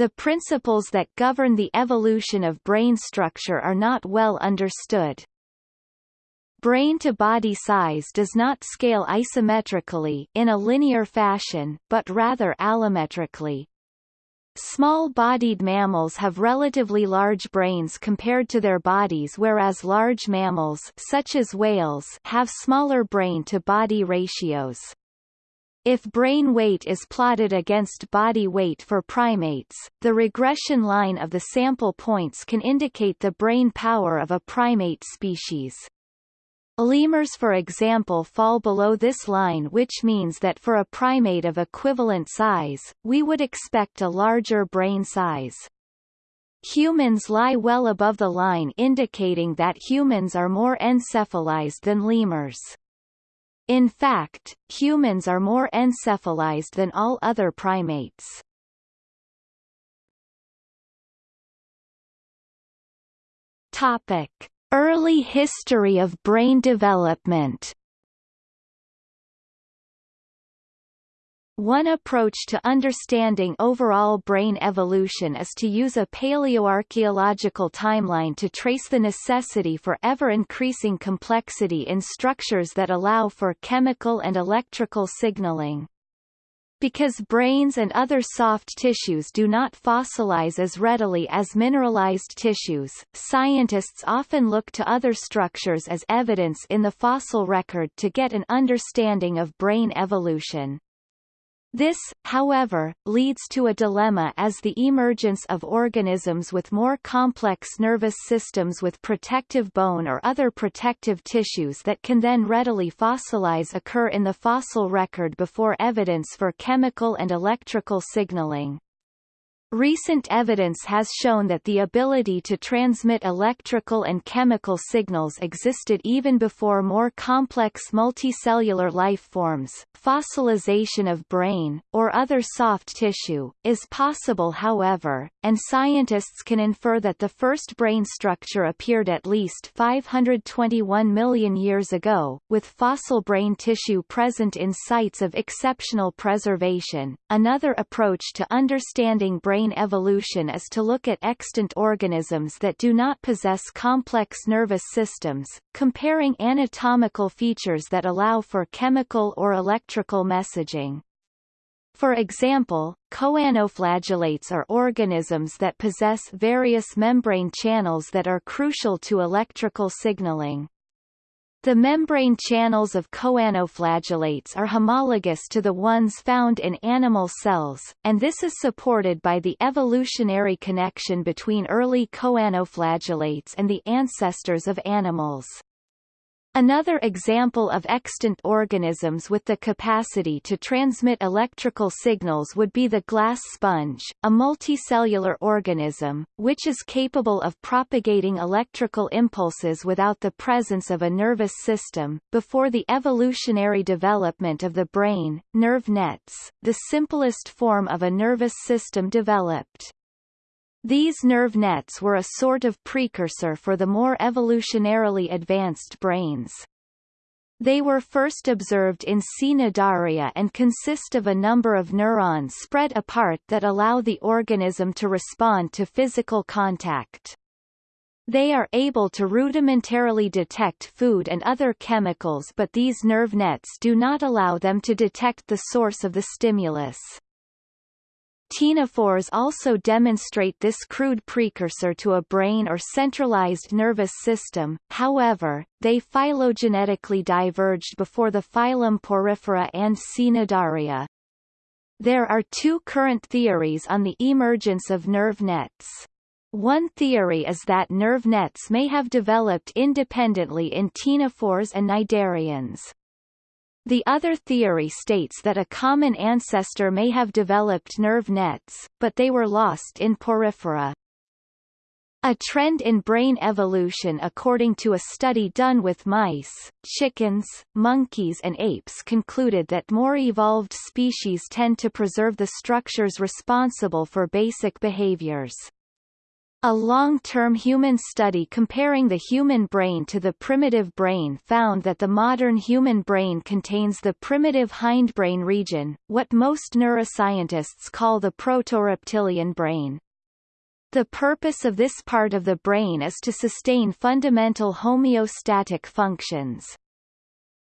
the principles that govern the evolution of brain structure are not well understood. Brain-to-body size does not scale isometrically in a linear fashion, but rather allometrically. Small-bodied mammals have relatively large brains compared to their bodies whereas large mammals such as whales have smaller brain-to-body ratios. If brain weight is plotted against body weight for primates, the regression line of the sample points can indicate the brain power of a primate species. Lemurs for example fall below this line which means that for a primate of equivalent size, we would expect a larger brain size. Humans lie well above the line indicating that humans are more encephalized than lemurs. In fact, humans are more encephalized than all other primates. Topic: Early history of brain development One approach to understanding overall brain evolution is to use a paleoarchaeological timeline to trace the necessity for ever-increasing complexity in structures that allow for chemical and electrical signaling. Because brains and other soft tissues do not fossilize as readily as mineralized tissues, scientists often look to other structures as evidence in the fossil record to get an understanding of brain evolution. This, however, leads to a dilemma as the emergence of organisms with more complex nervous systems with protective bone or other protective tissues that can then readily fossilize occur in the fossil record before evidence for chemical and electrical signaling. Recent evidence has shown that the ability to transmit electrical and chemical signals existed even before more complex multicellular life forms. Fossilization of brain, or other soft tissue, is possible however, and scientists can infer that the first brain structure appeared at least 521 million years ago, with fossil brain tissue present in sites of exceptional preservation. Another approach to understanding brain brain evolution is to look at extant organisms that do not possess complex nervous systems, comparing anatomical features that allow for chemical or electrical messaging. For example, choanoflagellates are organisms that possess various membrane channels that are crucial to electrical signaling. The membrane channels of choanoflagellates are homologous to the ones found in animal cells, and this is supported by the evolutionary connection between early choanoflagellates and the ancestors of animals. Another example of extant organisms with the capacity to transmit electrical signals would be the glass sponge, a multicellular organism, which is capable of propagating electrical impulses without the presence of a nervous system. Before the evolutionary development of the brain, nerve nets, the simplest form of a nervous system developed. These nerve nets were a sort of precursor for the more evolutionarily advanced brains. They were first observed in Cnidaria and consist of a number of neurons spread apart that allow the organism to respond to physical contact. They are able to rudimentarily detect food and other chemicals but these nerve nets do not allow them to detect the source of the stimulus. Ctenophores also demonstrate this crude precursor to a brain or centralized nervous system, however, they phylogenetically diverged before the phylum Porifera and Cnidaria. There are two current theories on the emergence of nerve nets. One theory is that nerve nets may have developed independently in ctenophores and cnidarians. The other theory states that a common ancestor may have developed nerve nets, but they were lost in porifera. A trend in brain evolution according to a study done with mice, chickens, monkeys and apes concluded that more evolved species tend to preserve the structures responsible for basic behaviors. A long-term human study comparing the human brain to the primitive brain found that the modern human brain contains the primitive hindbrain region, what most neuroscientists call the protoreptilian brain. The purpose of this part of the brain is to sustain fundamental homeostatic functions.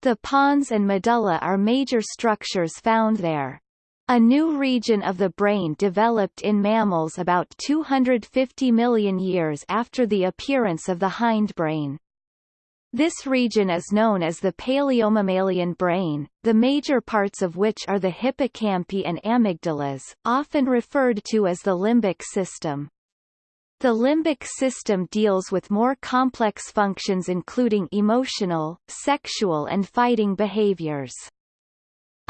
The pons and medulla are major structures found there. A new region of the brain developed in mammals about 250 million years after the appearance of the hindbrain. This region is known as the paleomammalian brain, the major parts of which are the hippocampi and amygdalas, often referred to as the limbic system. The limbic system deals with more complex functions including emotional, sexual and fighting behaviors.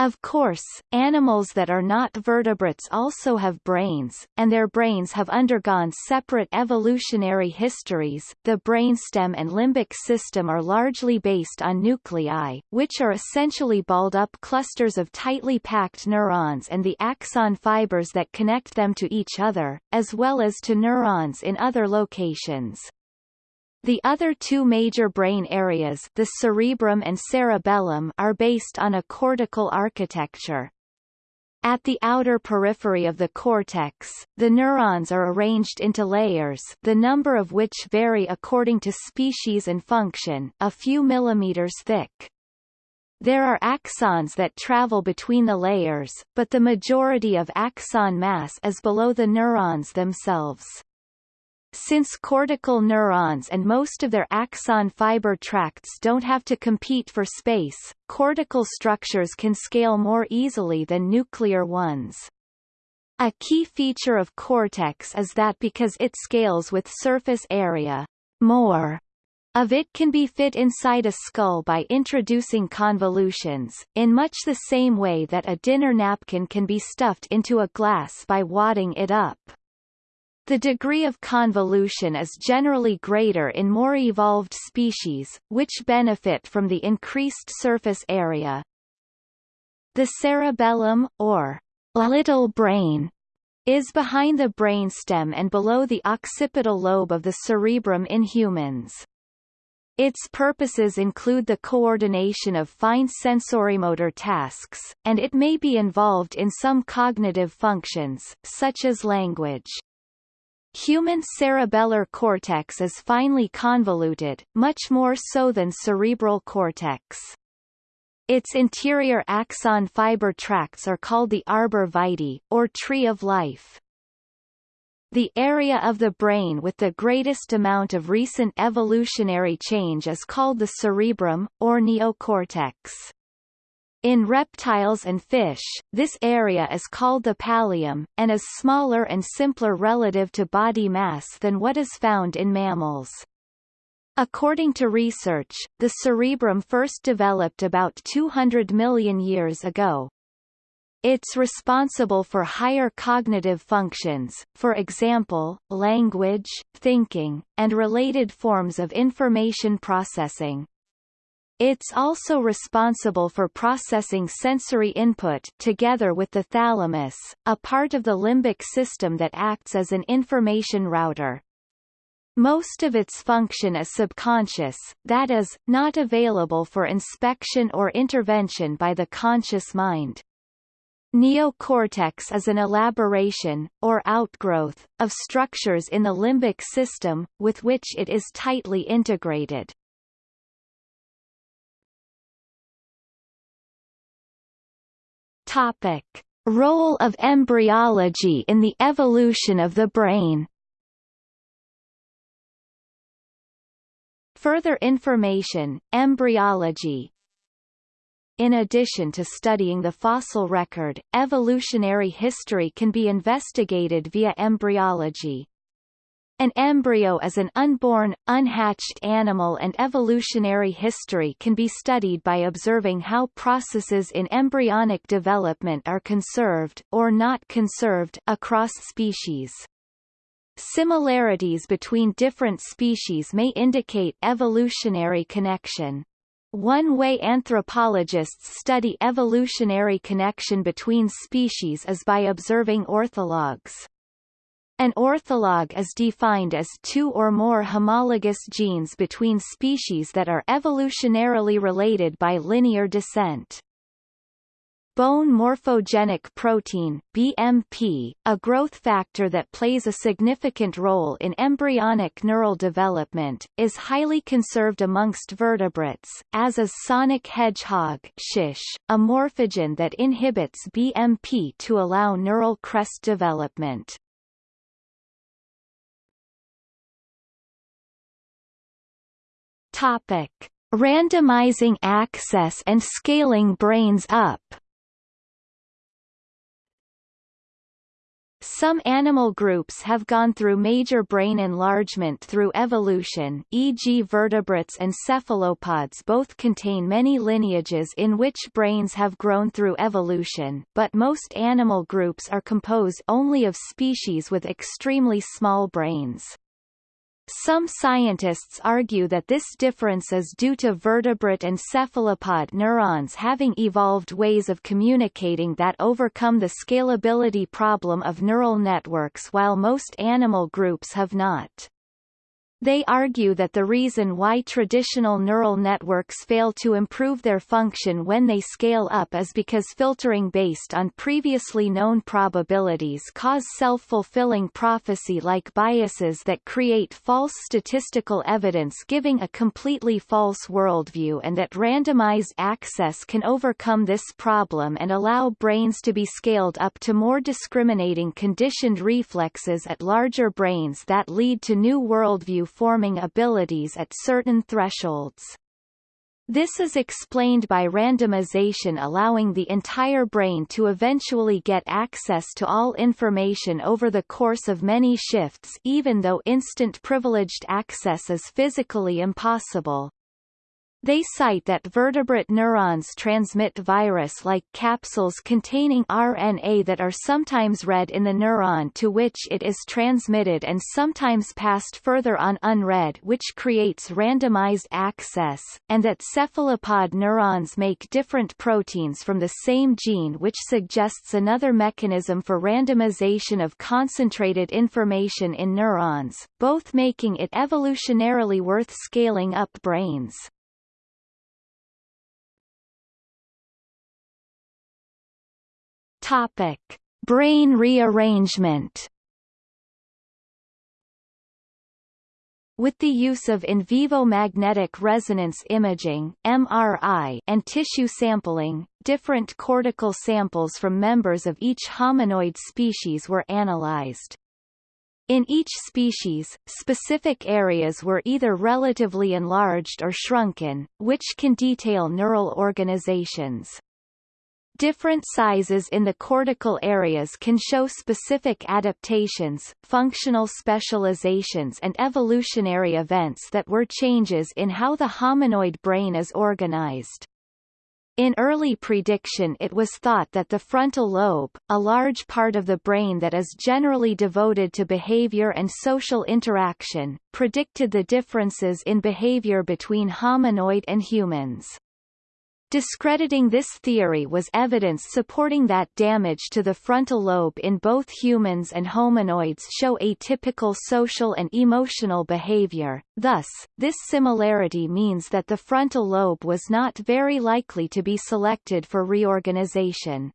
Of course, animals that are not vertebrates also have brains, and their brains have undergone separate evolutionary histories. The brainstem and limbic system are largely based on nuclei, which are essentially balled up clusters of tightly packed neurons and the axon fibers that connect them to each other, as well as to neurons in other locations. The other two major brain areas the cerebrum and cerebellum are based on a cortical architecture. At the outer periphery of the cortex, the neurons are arranged into layers the number of which vary according to species and function a few millimeters thick. There are axons that travel between the layers, but the majority of axon mass is below the neurons themselves. Since cortical neurons and most of their axon fiber tracts don't have to compete for space, cortical structures can scale more easily than nuclear ones. A key feature of cortex is that because it scales with surface area, more of it can be fit inside a skull by introducing convolutions, in much the same way that a dinner napkin can be stuffed into a glass by wadding it up. The degree of convolution is generally greater in more evolved species, which benefit from the increased surface area. The cerebellum, or little brain, is behind the brainstem and below the occipital lobe of the cerebrum in humans. Its purposes include the coordination of fine sensorimotor tasks, and it may be involved in some cognitive functions, such as language. Human cerebellar cortex is finely convoluted, much more so than cerebral cortex. Its interior axon fiber tracts are called the arbor vitae, or tree of life. The area of the brain with the greatest amount of recent evolutionary change is called the cerebrum, or neocortex. In reptiles and fish, this area is called the pallium, and is smaller and simpler relative to body mass than what is found in mammals. According to research, the cerebrum first developed about 200 million years ago. It's responsible for higher cognitive functions, for example, language, thinking, and related forms of information processing. It's also responsible for processing sensory input together with the thalamus, a part of the limbic system that acts as an information router. Most of its function is subconscious, that is, not available for inspection or intervention by the conscious mind. Neocortex is an elaboration, or outgrowth, of structures in the limbic system, with which it is tightly integrated. Topic: Role of embryology in the evolution of the brain. Further information, embryology In addition to studying the fossil record, evolutionary history can be investigated via embryology. An embryo is an unborn, unhatched animal and evolutionary history can be studied by observing how processes in embryonic development are conserved or not conserved across species. Similarities between different species may indicate evolutionary connection. One way anthropologists study evolutionary connection between species is by observing orthologs. An ortholog is defined as two or more homologous genes between species that are evolutionarily related by linear descent. Bone morphogenic protein BMP, a growth factor that plays a significant role in embryonic neural development, is highly conserved amongst vertebrates, as is sonic hedgehog shish, a morphogen that inhibits BMP to allow neural crest development. Topic: Randomizing access and scaling brains up. Some animal groups have gone through major brain enlargement through evolution e.g. vertebrates and cephalopods both contain many lineages in which brains have grown through evolution, but most animal groups are composed only of species with extremely small brains. Some scientists argue that this difference is due to vertebrate and cephalopod neurons having evolved ways of communicating that overcome the scalability problem of neural networks while most animal groups have not. They argue that the reason why traditional neural networks fail to improve their function when they scale up is because filtering based on previously known probabilities cause self-fulfilling prophecy-like biases that create false statistical evidence giving a completely false worldview and that randomized access can overcome this problem and allow brains to be scaled up to more discriminating conditioned reflexes at larger brains that lead to new worldview forming abilities at certain thresholds. This is explained by randomization allowing the entire brain to eventually get access to all information over the course of many shifts even though instant privileged access is physically impossible. They cite that vertebrate neurons transmit virus-like capsules containing RNA that are sometimes read in the neuron to which it is transmitted and sometimes passed further on unread which creates randomized access, and that cephalopod neurons make different proteins from the same gene which suggests another mechanism for randomization of concentrated information in neurons, both making it evolutionarily worth scaling up brains. Topic: Brain rearrangement. With the use of in vivo magnetic resonance imaging (MRI) and tissue sampling, different cortical samples from members of each hominoid species were analyzed. In each species, specific areas were either relatively enlarged or shrunken, which can detail neural organizations. Different sizes in the cortical areas can show specific adaptations, functional specializations and evolutionary events that were changes in how the hominoid brain is organized. In early prediction it was thought that the frontal lobe, a large part of the brain that is generally devoted to behavior and social interaction, predicted the differences in behavior between hominoid and humans. Discrediting this theory was evidence supporting that damage to the frontal lobe in both humans and hominoids show atypical social and emotional behavior, thus, this similarity means that the frontal lobe was not very likely to be selected for reorganization.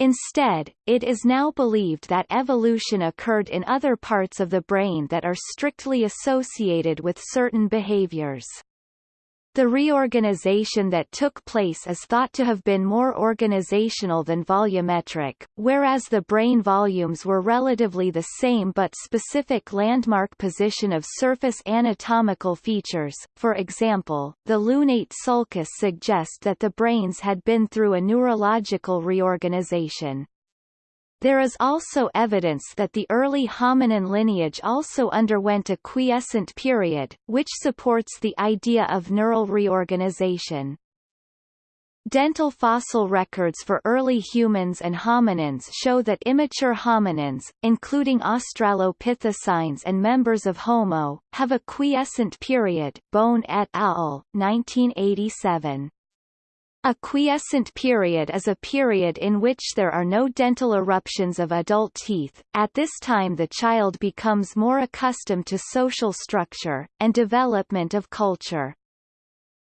Instead, it is now believed that evolution occurred in other parts of the brain that are strictly associated with certain behaviors. The reorganization that took place is thought to have been more organizational than volumetric, whereas the brain volumes were relatively the same but specific landmark position of surface anatomical features, for example, the lunate sulcus suggest that the brains had been through a neurological reorganization. There is also evidence that the early hominin lineage also underwent a quiescent period, which supports the idea of neural reorganization. Dental fossil records for early humans and hominins show that immature hominins, including Australopithecines and members of Homo, have a quiescent period Bone et al., 1987. A quiescent period is a period in which there are no dental eruptions of adult teeth. At this time the child becomes more accustomed to social structure, and development of culture.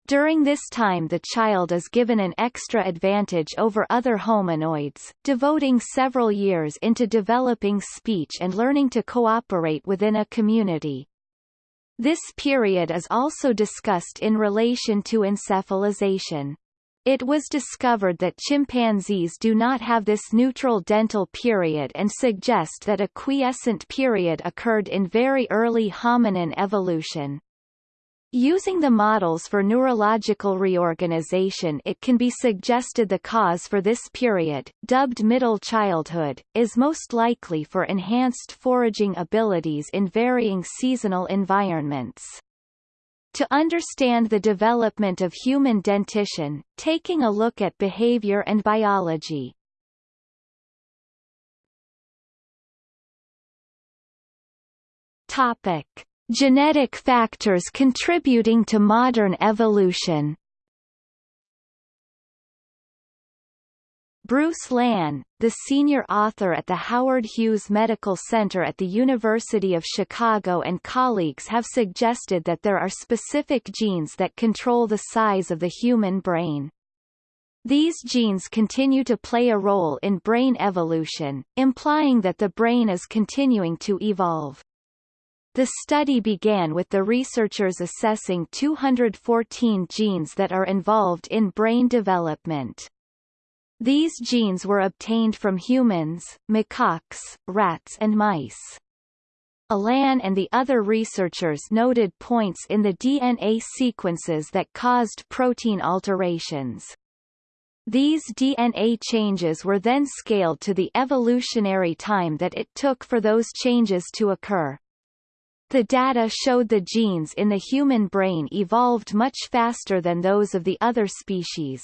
During this time the child is given an extra advantage over other hominoids, devoting several years into developing speech and learning to cooperate within a community. This period is also discussed in relation to encephalization. It was discovered that chimpanzees do not have this neutral dental period and suggest that a quiescent period occurred in very early hominin evolution. Using the models for neurological reorganization it can be suggested the cause for this period, dubbed middle childhood, is most likely for enhanced foraging abilities in varying seasonal environments. To understand the development of human dentition, taking a look at behavior and biology. Topic: Genetic factors contributing to modern evolution. Bruce Lahn, the senior author at the Howard Hughes Medical Center at the University of Chicago and colleagues have suggested that there are specific genes that control the size of the human brain. These genes continue to play a role in brain evolution, implying that the brain is continuing to evolve. The study began with the researchers assessing 214 genes that are involved in brain development. These genes were obtained from humans, macaques, rats and mice. Alan and the other researchers noted points in the DNA sequences that caused protein alterations. These DNA changes were then scaled to the evolutionary time that it took for those changes to occur. The data showed the genes in the human brain evolved much faster than those of the other species.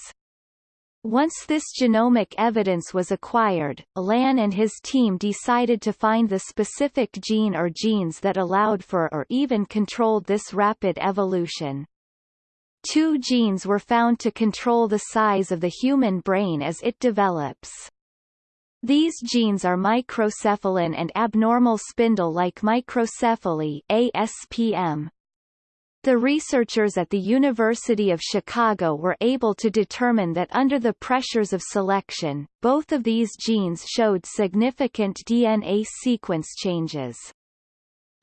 Once this genomic evidence was acquired, Lahn and his team decided to find the specific gene or genes that allowed for or even controlled this rapid evolution. Two genes were found to control the size of the human brain as it develops. These genes are microcephalin and abnormal spindle-like microcephaly ASPM. The researchers at the University of Chicago were able to determine that under the pressures of selection, both of these genes showed significant DNA sequence changes.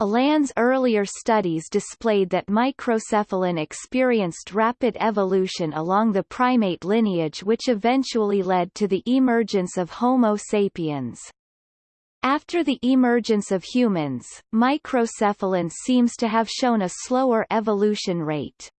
Alan's earlier studies displayed that microcephalin experienced rapid evolution along the primate lineage which eventually led to the emergence of Homo sapiens. After the emergence of humans, microcephalin seems to have shown a slower evolution rate.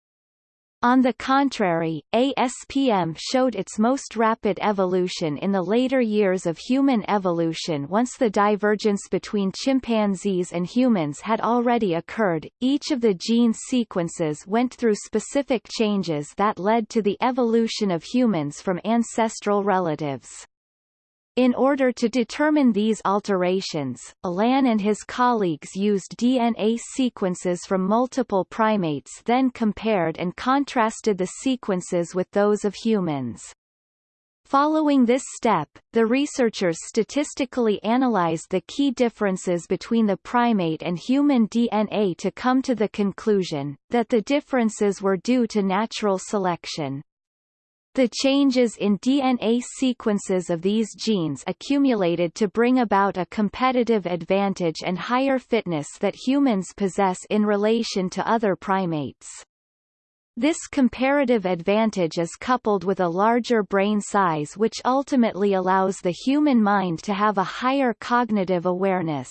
On the contrary, ASPM showed its most rapid evolution in the later years of human evolution once the divergence between chimpanzees and humans had already occurred. Each of the gene sequences went through specific changes that led to the evolution of humans from ancestral relatives. In order to determine these alterations, Alan and his colleagues used DNA sequences from multiple primates then compared and contrasted the sequences with those of humans. Following this step, the researchers statistically analyzed the key differences between the primate and human DNA to come to the conclusion, that the differences were due to natural selection. The changes in DNA sequences of these genes accumulated to bring about a competitive advantage and higher fitness that humans possess in relation to other primates. This comparative advantage is coupled with a larger brain size which ultimately allows the human mind to have a higher cognitive awareness.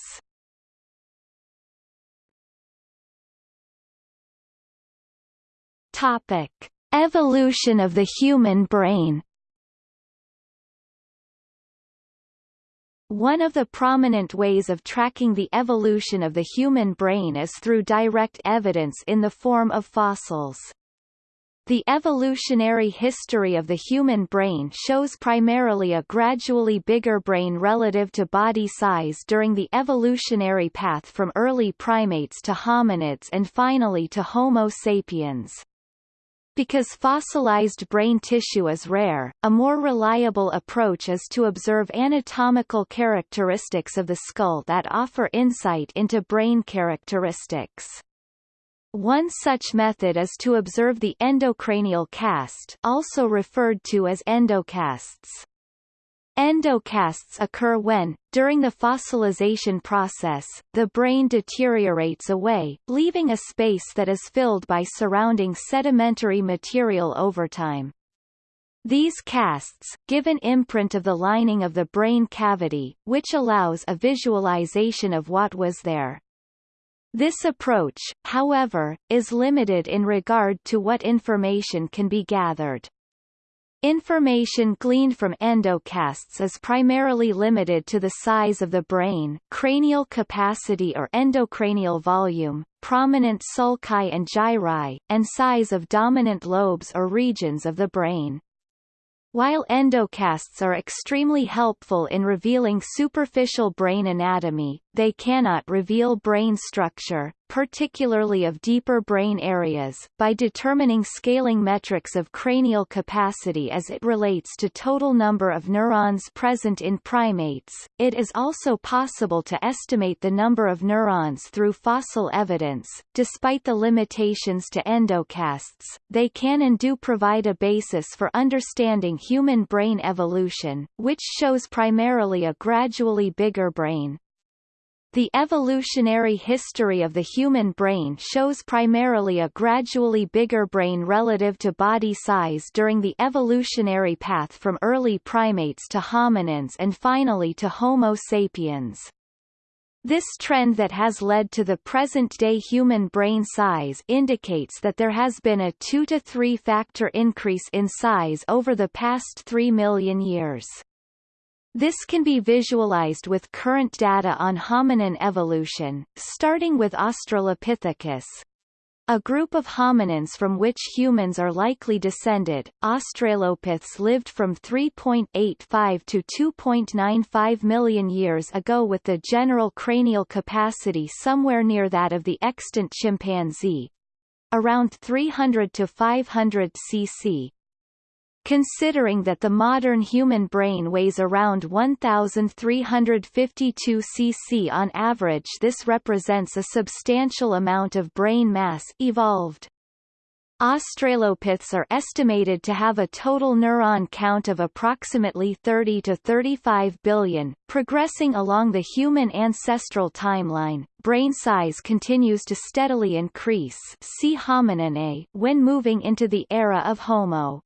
Topic. Evolution of the human brain One of the prominent ways of tracking the evolution of the human brain is through direct evidence in the form of fossils. The evolutionary history of the human brain shows primarily a gradually bigger brain relative to body size during the evolutionary path from early primates to hominids and finally to Homo sapiens. Because fossilized brain tissue is rare, a more reliable approach is to observe anatomical characteristics of the skull that offer insight into brain characteristics. One such method is to observe the endocranial cast also referred to as endocasts. Endocasts occur when, during the fossilization process, the brain deteriorates away, leaving a space that is filled by surrounding sedimentary material over time. These casts, give an imprint of the lining of the brain cavity, which allows a visualization of what was there. This approach, however, is limited in regard to what information can be gathered. Information gleaned from endocasts is primarily limited to the size of the brain, cranial capacity or endocranial volume, prominent sulci and gyri, and size of dominant lobes or regions of the brain. While endocasts are extremely helpful in revealing superficial brain anatomy, they cannot reveal brain structure, particularly of deeper brain areas, by determining scaling metrics of cranial capacity as it relates to total number of neurons present in primates. It is also possible to estimate the number of neurons through fossil evidence. Despite the limitations to endocasts, they can and do provide a basis for understanding human brain evolution, which shows primarily a gradually bigger brain. The evolutionary history of the human brain shows primarily a gradually bigger brain relative to body size during the evolutionary path from early primates to hominins and finally to Homo sapiens. This trend that has led to the present-day human brain size indicates that there has been a 2 to 3 factor increase in size over the past 3 million years. This can be visualized with current data on hominin evolution, starting with Australopithecus, a group of hominins from which humans are likely descended. Australopiths lived from 3.85 to 2.95 million years ago with the general cranial capacity somewhere near that of the extant chimpanzee, around 300 to 500 cc. Considering that the modern human brain weighs around 1,352 cc on average this represents a substantial amount of brain mass evolved. Australopiths are estimated to have a total neuron count of approximately 30 to 35 billion. Progressing along the human ancestral timeline, brain size continues to steadily increase see hominin A when moving into the era of Homo.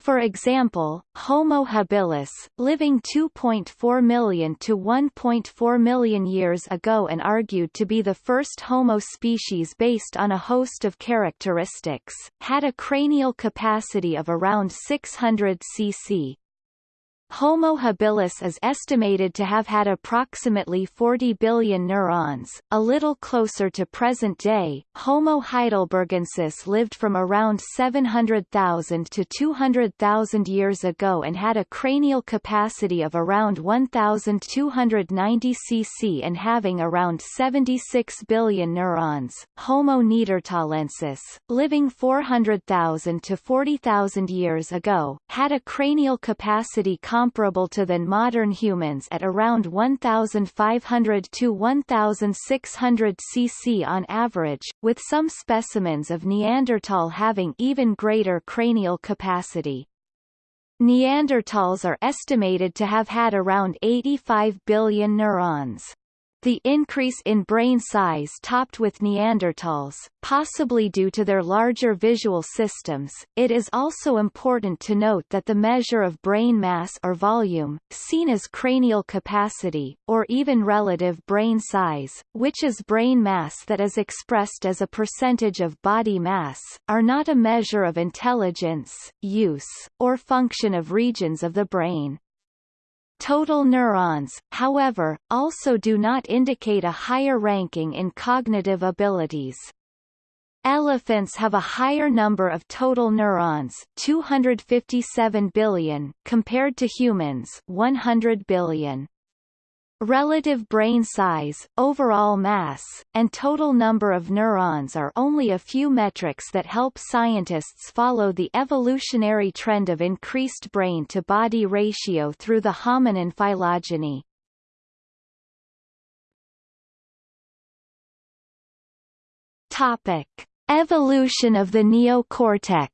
For example, Homo habilis, living 2.4 million to 1.4 million years ago and argued to be the first Homo species based on a host of characteristics, had a cranial capacity of around 600 cc. Homo habilis is estimated to have had approximately 40 billion neurons, a little closer to present day. Homo heidelbergensis lived from around 700,000 to 200,000 years ago and had a cranial capacity of around 1,290 cc and having around 76 billion neurons. Homo neanderthalensis, living 400,000 to 40,000 years ago, had a cranial capacity comparable to than modern humans at around 1,500 to 1,600 cc on average, with some specimens of Neanderthal having even greater cranial capacity. Neanderthals are estimated to have had around 85 billion neurons. The increase in brain size topped with Neanderthals, possibly due to their larger visual systems. It is also important to note that the measure of brain mass or volume, seen as cranial capacity, or even relative brain size, which is brain mass that is expressed as a percentage of body mass, are not a measure of intelligence, use, or function of regions of the brain. Total neurons, however, also do not indicate a higher ranking in cognitive abilities. Elephants have a higher number of total neurons 257 billion, compared to humans 100 billion. Relative brain size, overall mass, and total number of neurons are only a few metrics that help scientists follow the evolutionary trend of increased brain-to-body ratio through the hominin phylogeny. Topic: Evolution of the neocortex.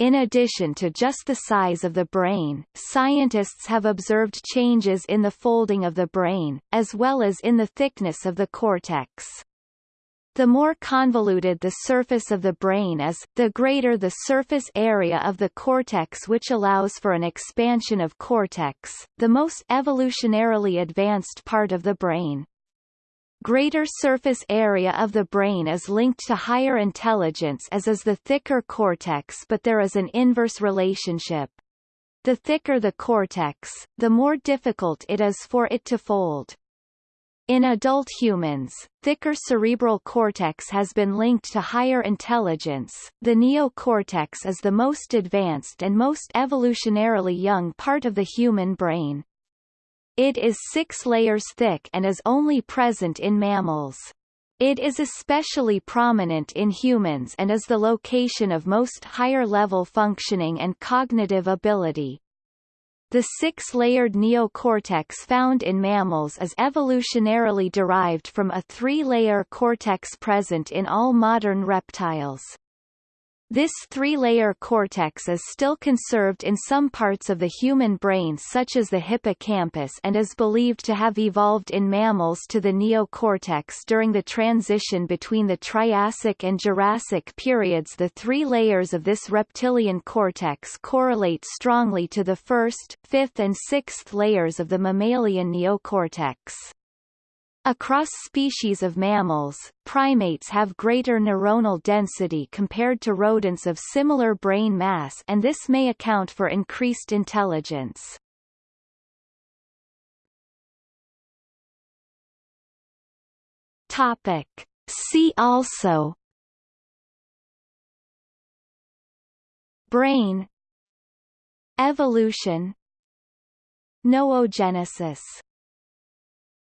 In addition to just the size of the brain, scientists have observed changes in the folding of the brain, as well as in the thickness of the cortex. The more convoluted the surface of the brain is, the greater the surface area of the cortex which allows for an expansion of cortex, the most evolutionarily advanced part of the brain. Greater surface area of the brain is linked to higher intelligence as is the thicker cortex but there is an inverse relationship. The thicker the cortex, the more difficult it is for it to fold. In adult humans, thicker cerebral cortex has been linked to higher intelligence. The neocortex is the most advanced and most evolutionarily young part of the human brain. It is six layers thick and is only present in mammals. It is especially prominent in humans and is the location of most higher-level functioning and cognitive ability. The six-layered neocortex found in mammals is evolutionarily derived from a three-layer cortex present in all modern reptiles. This three-layer cortex is still conserved in some parts of the human brain such as the hippocampus and is believed to have evolved in mammals to the neocortex during the transition between the Triassic and Jurassic periods the three layers of this reptilian cortex correlate strongly to the first, fifth and sixth layers of the mammalian neocortex. Across species of mammals, primates have greater neuronal density compared to rodents of similar brain mass and this may account for increased intelligence. Topic. See also Brain Evolution Noogenesis